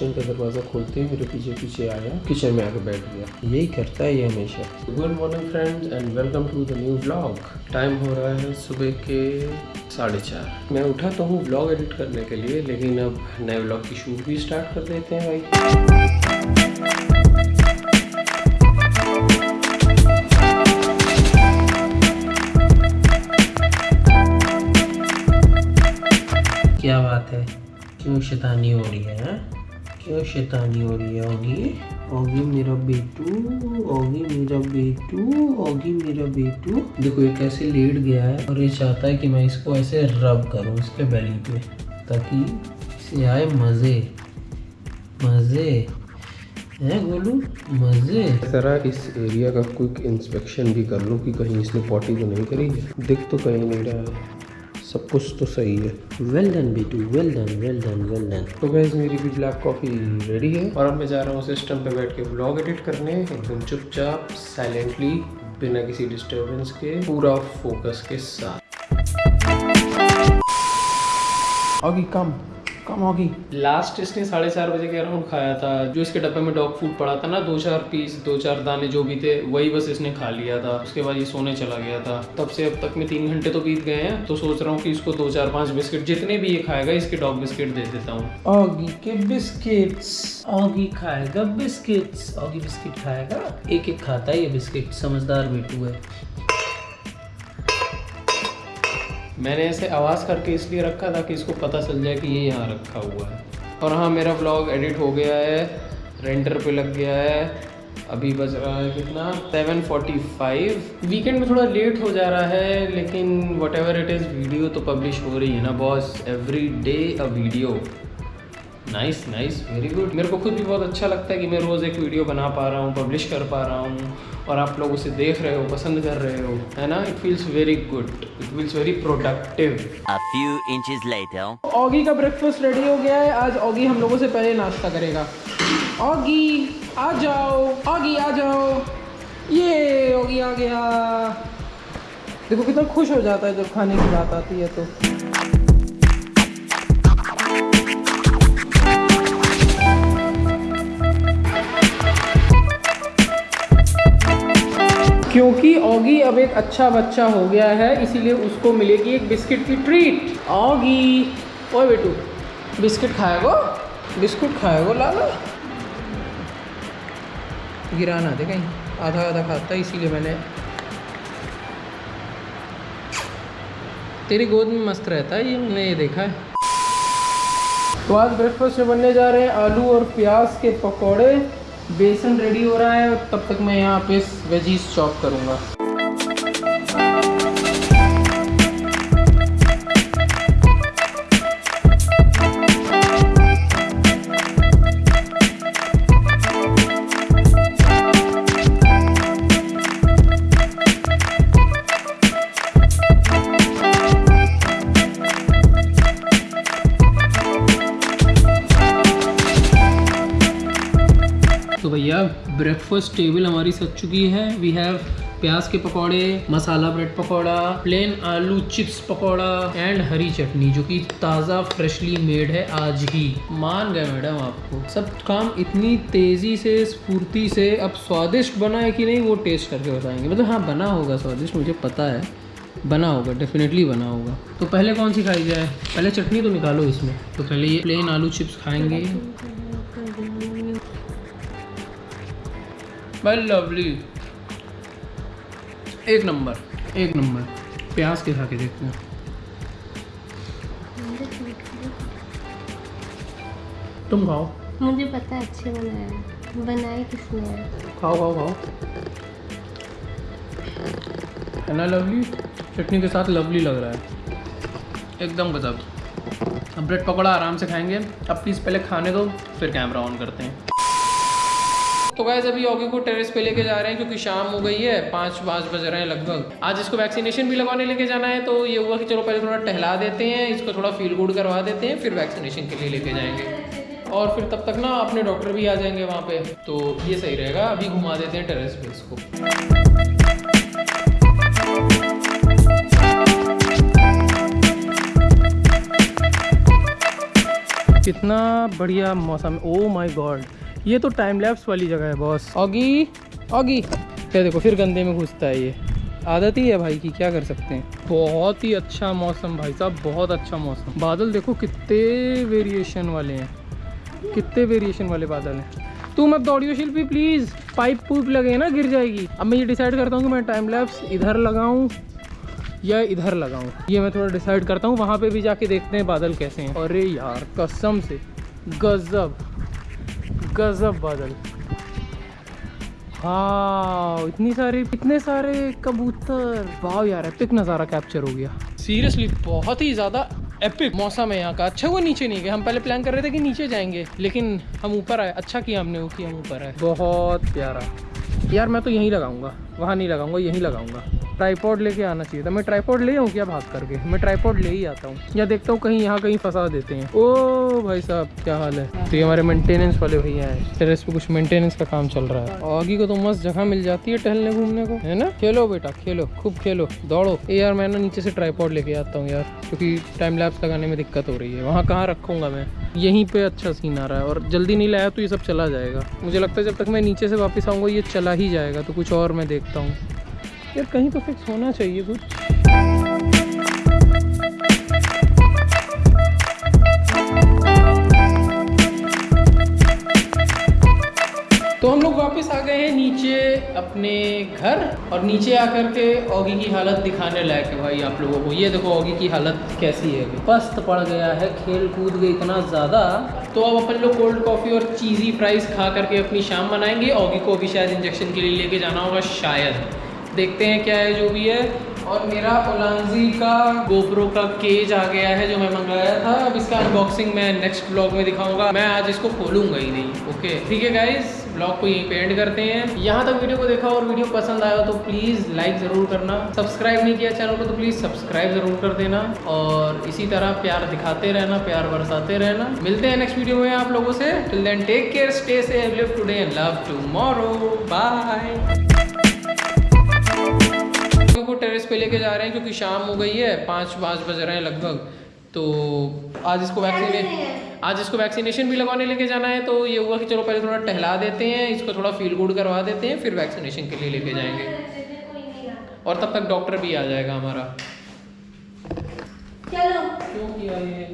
Kitchen का दरवाज़ा खोलते ही मेरे पीछे पीछे आया किचन में आके बैठ गया। यही करता है ये हमेशा। Good morning friends and welcome to the new blog time हो रहा है सुबह के साढ़े चार। मैं उठा तो हूँ ब्लॉग एडिट करने के लिए लेकिन अब नए ब्लॉग की शूट भी स्टार्ट कर देते हैं भाई। क्या बात है? क्यों शैतानी हो रही है हाँ? क्यों शैतानी हो रही है, ओगी? ओगी मेरा बेटू, ओगी मेरा बेटू, ओगी मेरा बेटू। देखो, ये कैसे लेट गया है और ये चाहता है कि मैं इसको ऐसे रब करूँ इसके बेली पे, ताकि इसे आए मज़े। मज़े। हैं गोलू? मज़े। जरा इस एरिया का क्विक इंस्पेक्शन भी कर लूँ कि कहीं इसने पॉटी तो नहीं करी दिख तो कहीं नहीं रहा है। सब कुछ तो सही है। वेल डन बेटू well done well done well done तो गैस मेरी भी ब्लैक कॉफ़ी रेडी है और अब मैं जा रहा हूँ सिस्टम पे बैठ के ब्लॉग एडिट करने। एकदम चुपचाप साइलेंटली बिना किसी डिस्टर्बेंस के, पूरा फोकस के साथ। आगे कम कम ऑगी लास्ट इसने साढ़े चार बजे के अराउंड खाया था। जो इसके डब्बे में डॉग फ़ूड पड़ा था ना दो चार पीस दो चार दाने जो भी थे वही बस इसने खा लिया था। उसके बाद ये सोने चला गया था। तब से अब तक में तीन घंटे तो बीत गए हैं तो सोच रहा हूँ कि इसको दो चार पाँच बिस्किट जितने भी ये खाएगा इसके डॉग बिस्किट दे देता हूँ। ऑगी के बिस्किट्स ऑगी खाएगा बिस्किट्स ऑगी बिस्किट खाएगा। एक एक खाता है ये बिस्किट समझदार बेटू है। मैंने ऐसे आवाज़ करके इसलिए रखा था कि इसको पता चल जाए कि ये यहाँ रखा हुआ है। और हाँ मेरा ब्लॉग एडिट हो गया है रेंटर पे लग गया है, अभी बज रहा है कितना? 7:45 वीकेंड में थोड़ा लेट हो जा रहा है, लेकिन what ever it is video तो पब्लिश हो रही है ना boss every day a video nice nice very good मेरे को खुद भी बहुत अच्छा लगता है कि मैं रोज़ एक वीडियो बना पा रहा हूँ पब्लिश कर पा रहा हूँ और आप लोग उसे देख रहे हो पसंद कर रहे हो है ना? It feels very good it feels very productive A few inches later. Oggy का ब्रेकफास्ट रेडी हो गया है। आज ऑगी हम लोगों से पहले नाश्ता करेगा। ऑगी आ जाओ। ऑगी आ जाओ। ये ऑगी आ गया। देखो कितना खुश हो जाता है जब खाने की बात आती है तो। क्योंकि ऑगी अब एक अच्छा बच्चा हो गया है, इसीलिए उसको मिलेगी एक बिस्किट की ट्रीट ऑगी। ओए बेटू, बिस्किट खाएगो? बिस्कुट खाएगो, लाला? गिराना दे कहीं। आधा आधा खाता, इसीलिए मैंने तेरी गोद में मस्त रहता है, ये मैंने ये देखा है। तो आज ब्रेकफास्ट में बनने जा रहे हैं आलू और प्याज के पकौड़े। बेसन रेडी हो रहा है तब तक मैं यहाँ पे वेजीज चॉप करूँगा। तो भैया ब्रेकफास्ट टेबल हमारी सज चुकी है। वी हैव प्याज के पकौड़े, मसाला ब्रेड पकौड़ा प्लेन आलू चिप्स पकौड़ा एंड हरी चटनी, जो कि ताज़ा फ्रेशली मेड है आज ही। मान गए मैडम आपको। सब काम इतनी तेज़ी से, स्फूर्ति से, अब स्वादिष्ट बना है कि नहीं, वो टेस्ट करके बताएँगे। मतलब हाँ बना होगा स्वादिष्ट, मुझे पता है। बना होगा डेफिनेटली बना होगा। तो पहले कौन सी खाई जाए? पहले चटनी तो निकालो इसमें। तो पहले ये प्लेन आलू चिप्स खाएँगे। वेल लवली एक नंबर एक नंबर। प्याज के खा के देखते हैं। तुम खाओ। मुझे पता है अच्छे बनाया बनाए किसने? खाओ खाओ खाओ। है ना लवली चटनी के साथ लवली लग रहा है। एकदम गजब। अब ब्रेड पकौड़ा आराम से खाएँगे। अब प्लीज़ पहले खाने दो फिर कैमरा ऑन करते हैं। तो गाइज़ अभी ऑगी को टेरेस पे लेके जा रहे हैं, क्योंकि शाम हो गई है, पाँच पाँच बज रहे हैं लगभग। आज इसको वैक्सीनेशन भी लगवाने लेके जाना है तो ये हुआ कि चलो पहले थोड़ा टहला देते हैं, इसको थोड़ा फील गुड करवा देते हैं, फिर वैक्सीनेशन के लिए लेके जाएँगे। और फिर तब तक ना अपने डॉक्टर भी आ जाएँगे वहाँ पे। तो ये सही रहेगा, अभी घुमा देते हैं टेरेस पे इसको। कितना बढ़िया मौसम ओ माय गॉड ये तो टाइम लैप्स वाली जगह है बॉस ऑगी ऑगी ये देखो फिर गंदे में घुसता है ये। आदत ही है भाई की क्या कर सकते हैं? बहुत ही अच्छा मौसम भाई साहब बहुत अच्छा मौसम। बादल देखो कितने वेरिएशन वाले हैं। कितने वेरिएशन वाले बादल हैं। तू मत दौड़ियो शिल्पी प्लीज़ पाइप पूप लगे ना गिर जाएगी। अब मैं ये डिसाइड करता हूँ कि मैं टाइम लैप्स इधर लगाऊँ या इधर लगाऊँ। ये मैं थोड़ा डिसाइड करता हूँ वहाँ पे भी जाके देखते हैं बादल कैसे हैं। अरे यार कसम से। गजब। गजब बादल। हाँ इतनी सारी, इतने सारे कबूतर। वाह यार एपिक नज़ारा कैप्चर हो गया। सीरियसली बहुत ही ज़्यादा एपिक मौसम है यहाँ का। अच्छा हुआ नीचे नहीं गए। हम पहले प्लान कर रहे थे कि नीचे जाएँगे, लेकिन हम ऊपर आए। अच्छा किया हमने वो कि हम ऊपर आए। बहुत प्यारा। यार, मैं तो यहीं लगाऊँगा। वहाँ नहीं लगाऊँगा, यहीं लगाऊँगा। ट्राईपॉड लेके आना चाहिए था। मैं ट्राईपॉड ले आऊँ क्या भाग करके? मैं ट्राईपॉड ले ही आता हूँ। या देखता हूँ कहीं यहाँ कहीं फंसा देते हैं। ओ भाई साहब, क्या हाल है? तो ये हमारे मेंटेनेंस वाले भैया हैं। टेरेस पे कुछ मेंटेनेंस का काम चल रहा है। आगे को तो मस्त जगह मिल जाती है टहलने घूमने को, है ना? खेलो बेटा, खेलो, खूब खेलो, दौड़ो। ए यार, मैं ना नीचे से ट्राईपॉड लेके आता हूँ यार, क्योंकि टाइम लैप्स लगाने में दिक्कत हो रही है। वहाँ कहाँ रखूँगा मैं? यहीं पे अच्छा सीन आ रहा है। और जल्दी नहीं लाया तो ये सब चला जाएगा। मुझे लगता है जब तक मैं नीचे से वापस आऊँगा, ये चला ही जाएगा। तो कुछ और मैं देखता हूँ। यार, कहीं तो फिक्स होना चाहिए कुछ। तो हम लोग वापस आ गए हैं नीचे अपने घर और नीचे आकर के ओगी की हालत दिखाने लायक है भाई आप लोगों को। ये देखो ओगी की हालत कैसी है। पस्त पड़ गया है, खेल कूद गई इतना ज़्यादा। तो अब अपन लोग कोल्ड कॉफ़ी और चीज़ी फ्राइज़ खा करके अपनी शाम मनाएँगे। ओगी को भी शायद इंजेक्शन के लिए लेके जाना होगा, शायद। देखते हैं क्या है, जो भी है। और मेरा ओलांजी का गोप्रो का केज आ गया है, जो मैं मंगाया था। अब इसका अनबॉक्सिंग मैं नेक्स्ट ब्लॉग में दिखाऊँगा। मैं आज इसको खोलूँगा ही नहीं ओके ठीक है गाइस ब्लॉग को यहीं पे एंड करते हैं। यहाँ तक वीडियो को देखा और वीडियो पसंद आया तो प्लीज़ लाइक ज़रूर करना। सब्सक्राइब नहीं किया चैनल को तो प्लीज़ सब्सक्राइब ज़रूर कर देना। और इसी तरह प्यार दिखाते रहना, प्यार बरसाते रहना। मिलते हैं नेक्स्ट वीडियो में आप लोगों से। Till then take care stay safe live bye पे लेके जा रहे हैं क्योंकि शाम हो गई है पाँच पाँच बज रहे हैं लगभग। तो आज इसको वैक्सीने आज इसको वैक्सीनेशन भी लगवाने लेके जाना है तो ये हुआ कि चलो पहले थोड़ा टहला देते हैं इसको थोड़ा फील गुड करवा देते हैं फिर वैक्सीनेशन के लिए लेके जाएँगे। और तब तक डॉक्टर भी आ जाएगा हमारा। चलो। क्यों किया ये?